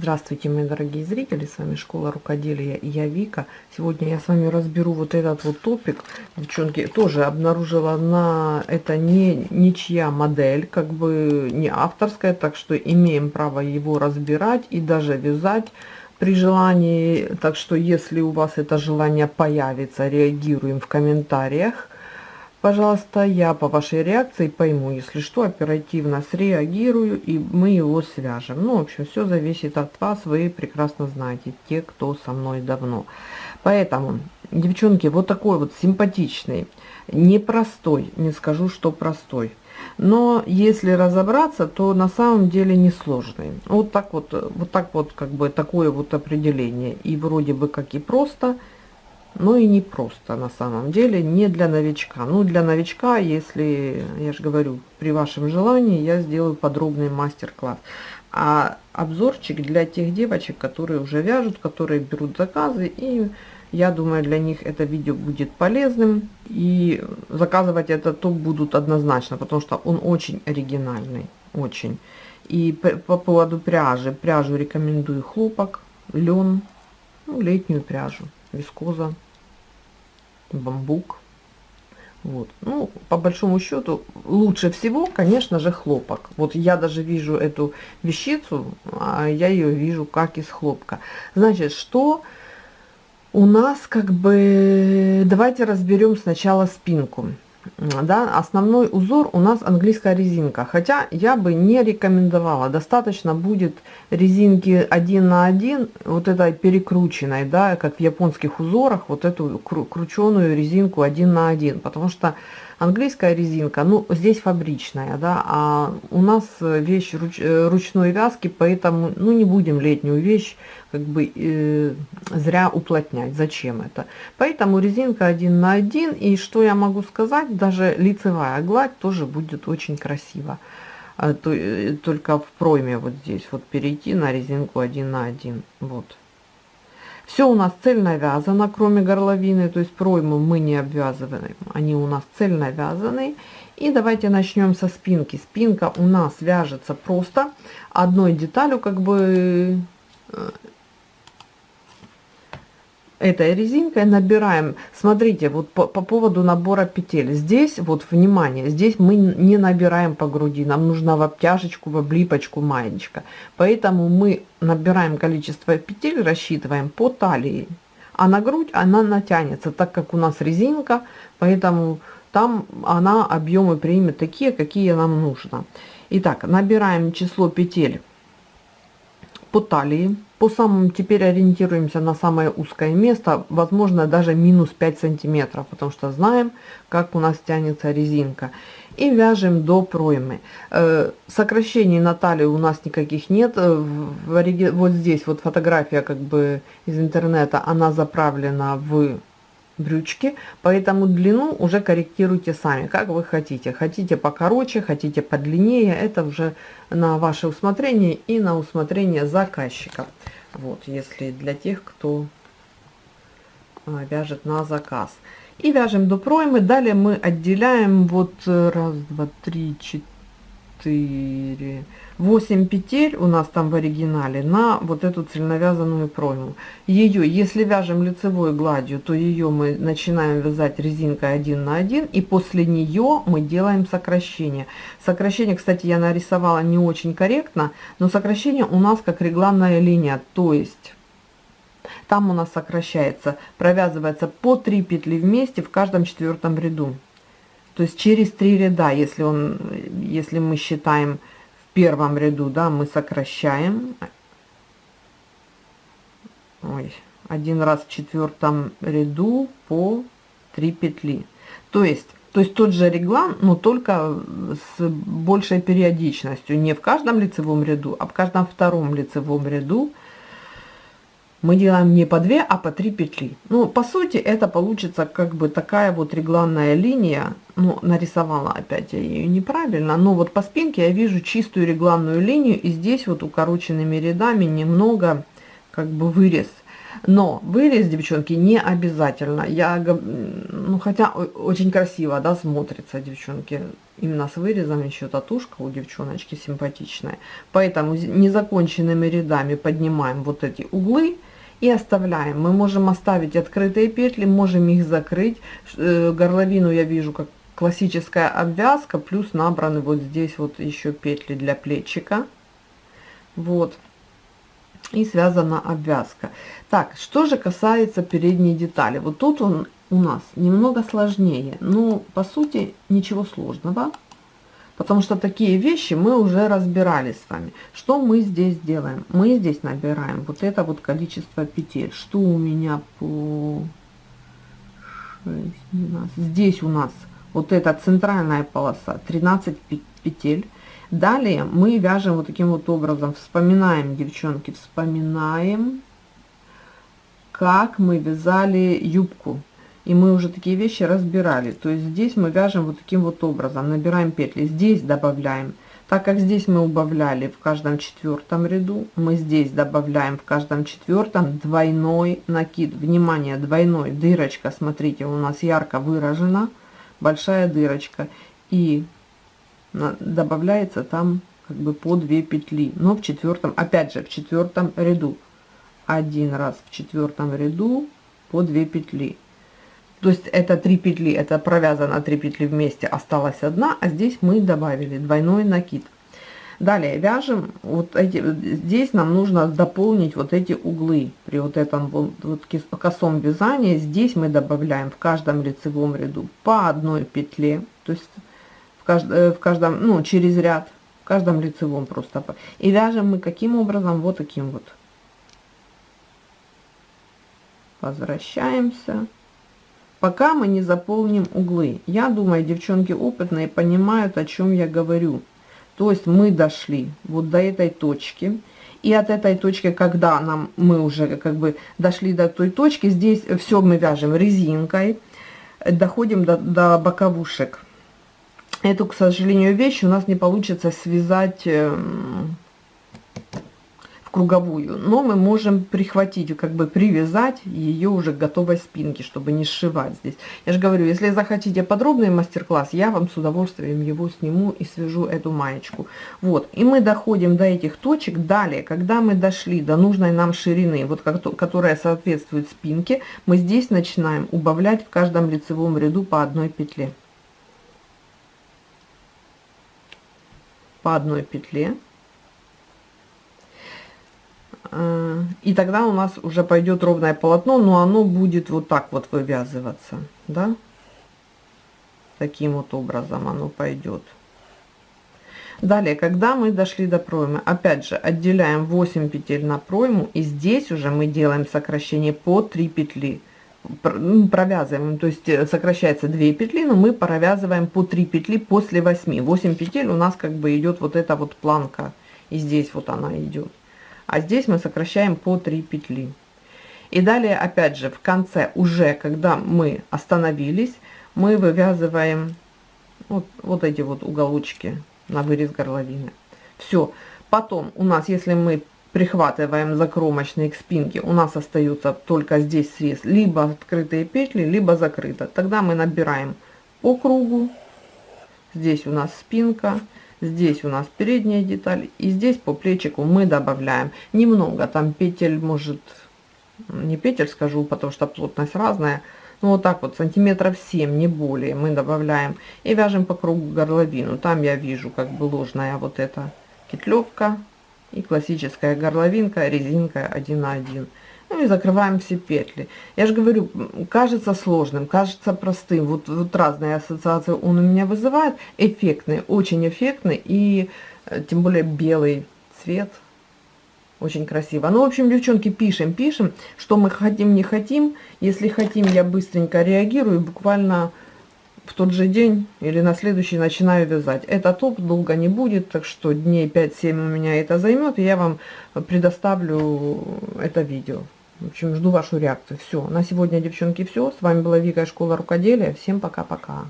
Здравствуйте, мои дорогие зрители, с вами Школа Рукоделия и я Вика. Сегодня я с вами разберу вот этот вот топик. Девчонки, тоже обнаружила на это не ничья модель, как бы не авторская, так что имеем право его разбирать и даже вязать при желании. Так что если у вас это желание появится, реагируем в комментариях Пожалуйста, я по вашей реакции пойму, если что, оперативно среагирую, и мы его свяжем. Ну, в общем, все зависит от вас, вы прекрасно знаете, те, кто со мной давно. Поэтому, девчонки, вот такой вот симпатичный, непростой, не скажу, что простой. Но если разобраться, то на самом деле несложный. Вот так вот, вот так вот, как бы такое вот определение. И вроде бы как и просто, ну и не просто на самом деле, не для новичка. Ну, для новичка, если, я же говорю, при вашем желании, я сделаю подробный мастер-класс. А обзорчик для тех девочек, которые уже вяжут, которые берут заказы, и я думаю, для них это видео будет полезным. И заказывать это топ будут однозначно, потому что он очень оригинальный, очень. И по поводу пряжи, пряжу рекомендую хлопок, лен, ну, летнюю пряжу вискоза, бамбук. Вот. Ну, по большому счету, лучше всего, конечно же, хлопок. Вот я даже вижу эту вещицу, а я ее вижу как из хлопка. Значит, что у нас как бы... Давайте разберем сначала спинку да, основной узор у нас английская резинка, хотя я бы не рекомендовала, достаточно будет резинки 1 на 1, вот этой перекрученной, да, как в японских узорах, вот эту крученую резинку 1 на 1, потому что английская резинка, ну, здесь фабричная, да, а у нас вещь руч, э, ручной вязки, поэтому, ну, не будем летнюю вещь как бы э, зря уплотнять. Зачем это? Поэтому резинка 1 на 1. И что я могу сказать, даже лицевая гладь тоже будет очень красиво. Э, только в пройме вот здесь вот перейти на резинку 1 на 1. Вот. Все у нас цельно вязано, кроме горловины, то есть пройму мы не обвязываем, они у нас цельно вязаны. И давайте начнем со спинки. Спинка у нас вяжется просто одной деталью, как бы э, этой резинкой набираем смотрите вот по, по поводу набора петель. Здесь вот внимание здесь мы не набираем по груди нам нужна в обтяжечку в облипочку маечка поэтому мы набираем количество петель рассчитываем по талии а на грудь она натянется так как у нас резинка поэтому там она объемы примет такие какие нам нужно. Итак набираем число петель по талии. По самым теперь ориентируемся на самое узкое место возможно даже минус 5 сантиметров потому что знаем как у нас тянется резинка. И вяжем до проймы. Э, сокращений на талии у нас никаких нет. Э, вот здесь вот фотография как бы из интернета она заправлена в брючки, поэтому длину уже корректируйте сами, как вы хотите. Хотите покороче, хотите подлиннее, это уже на ваше усмотрение и на усмотрение заказчика. Вот, если для тех, кто а, вяжет на заказ. И вяжем до проймы. Далее мы отделяем вот э, раз, два, три, четыре 8 петель у нас там в оригинале на вот эту цельновязанную пройму. Ее, если вяжем лицевой гладью, то ее мы начинаем вязать резинкой 1 на 1 и после нее мы делаем сокращение. Сокращение, кстати, я нарисовала не очень корректно, но сокращение у нас как регланная линия, то есть там у нас сокращается, провязывается по 3 петли вместе в каждом четвертом ряду. То есть через 3 ряда, если, он, если мы считаем первом ряду, да, мы сокращаем. Ой, один раз в четвертом ряду по 3 петли. То есть, то есть тот же реглан, но только с большей периодичностью. Не в каждом лицевом ряду, а в каждом втором лицевом ряду мы делаем не по 2, а по 3 петли. Ну, по сути, это получится как бы такая вот регланная линия. Ну, нарисовала опять я ее неправильно, но вот по спинке я вижу чистую регланную линию, и здесь вот укороченными рядами немного как бы вырез. Но вырез, девчонки, не обязательно. Я, ну, хотя очень красиво, да, смотрится, девчонки. Именно с вырезом еще татушка у девчоночки симпатичная. Поэтому незаконченными рядами поднимаем вот эти углы и оставляем. Мы можем оставить открытые петли, можем их закрыть. Э, горловину я вижу как классическая обвязка, плюс набраны вот здесь вот еще петли для плечика. Вот и связана обвязка. Так, что же касается передней детали. Вот тут он у нас немного сложнее. Но по сути ничего сложного. Потому что такие вещи мы уже разбирали с вами. Что мы здесь делаем? Мы здесь набираем вот это вот количество петель. Что у меня по 6, 12. Здесь у нас вот эта центральная полоса 13 петель Далее мы вяжем вот таким вот образом, вспоминаем, девчонки, вспоминаем, как мы вязали юбку. И мы уже такие вещи разбирали. То есть здесь мы вяжем вот таким вот образом, набираем петли, здесь добавляем. Так как здесь мы убавляли в каждом четвертом ряду, мы здесь добавляем в каждом четвертом двойной накид. Внимание, двойной, дырочка, смотрите, у нас ярко выражена, большая дырочка. И добавляется там как бы по 2 петли но в четвертом опять же в четвертом ряду один раз в четвертом ряду по 2 петли то есть это 3 петли это провязано 3 петли вместе осталась одна а здесь мы добавили двойной накид далее вяжем вот эти здесь нам нужно дополнить вот эти углы при вот этом вот, вот косом вязании здесь мы добавляем в каждом лицевом ряду по одной петле то есть кажд, э, в каждом, ну, через ряд, в каждом лицевом просто. И вяжем мы каким образом? Вот таким вот. Возвращаемся. Пока мы не заполним углы. Я думаю, девчонки опытные понимают, о чем я говорю. То есть мы дошли вот до этой точки. И от этой точки, когда нам мы уже как бы дошли до той точки, здесь все мы вяжем резинкой, доходим до, до боковушек эту, к сожалению, вещь у нас не получится связать эм, в круговую, но мы можем прихватить, как бы привязать ее уже к готовой спинке, чтобы не сшивать здесь. Я же говорю, если захотите подробный мастер-класс, я вам с удовольствием его сниму и свяжу эту маечку. Вот, и мы доходим до этих точек. Далее, когда мы дошли до нужной нам ширины, вот которая соответствует спинке, мы здесь начинаем убавлять в каждом лицевом ряду по одной петле. по одной петле и тогда у нас уже пойдет ровное полотно но оно будет вот так вот вывязываться да таким вот образом оно пойдет далее когда мы дошли до проймы опять же отделяем 8 петель на пройму и здесь уже мы делаем сокращение по 3 петли провязываем, то есть э, сокращается 2 петли, но мы провязываем по 3 петли после 8. 8 петель у нас как бы идет вот эта вот планка, и здесь вот она идет. А здесь мы сокращаем по 3 петли. И далее, опять же, в конце, уже когда мы остановились, мы вывязываем вот, вот эти вот уголочки на вырез горловины. Все. Потом у нас, если мы прихватываем закромочные к спинке, у нас остается только здесь срез, либо открытые петли, либо закрыто. Тогда мы набираем по кругу, здесь у нас спинка, здесь у нас передняя деталь, и здесь по плечику мы добавляем немного, там петель может, не петель скажу, потому что плотность разная, ну вот так вот сантиметров 7 не более мы добавляем и вяжем по кругу горловину там я вижу как бы ложная вот эта кетлевка и классическая горловинка, резинка 1 на 1. Ну и закрываем все петли. Я же говорю, кажется сложным, кажется простым. Вот, вот разные ассоциации он у меня вызывает. Эффектный, очень эффектный. И э, тем более белый цвет. Очень красиво. Ну, в общем, девчонки, пишем, пишем, что мы хотим, не хотим. Если хотим, я быстренько реагирую. Буквально в тот же день или на следующий начинаю вязать. Это топ долго не будет, так что дней 5-7 у меня это займет, и я вам предоставлю это видео. В общем, жду вашу реакцию. Все, на сегодня, девчонки, все. С вами была Вика, Школа Рукоделия. Всем пока-пока.